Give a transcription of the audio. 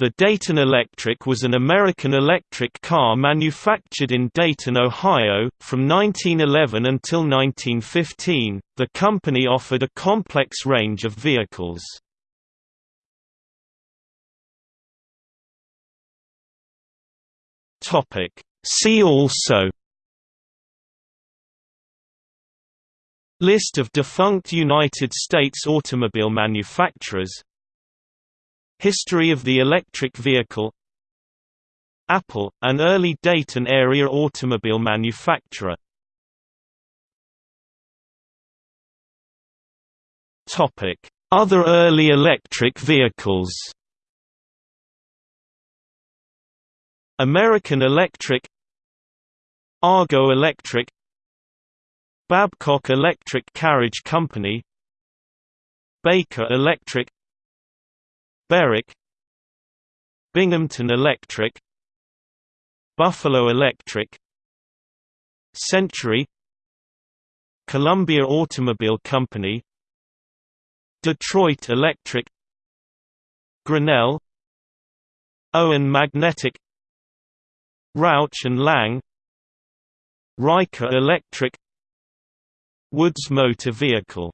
The Dayton Electric was an American electric car manufactured in Dayton, Ohio, from 1911 until 1915. The company offered a complex range of vehicles. Topic: See also List of defunct United States automobile manufacturers History of the electric vehicle. Apple, an early Dayton area automobile manufacturer. Other early electric vehicles. American Electric. Argo Electric. Babcock Electric Carriage Company. Baker Electric Berwick Binghamton Electric Buffalo Electric Century Columbia Automobile Company Detroit Electric Grinnell Owen Magnetic Rauch and Lang Riker Electric Woods Motor Vehicle